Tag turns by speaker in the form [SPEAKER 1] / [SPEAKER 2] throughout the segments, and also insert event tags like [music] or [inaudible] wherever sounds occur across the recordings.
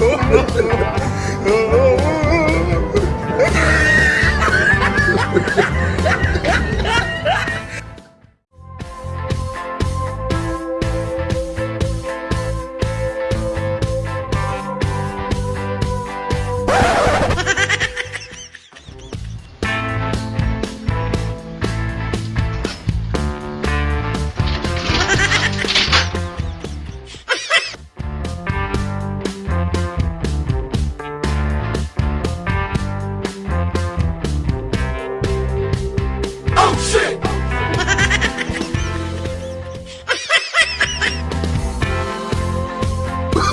[SPEAKER 1] oh, oh, oh,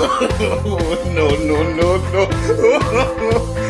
[SPEAKER 1] [laughs] no, no, no, no. [laughs]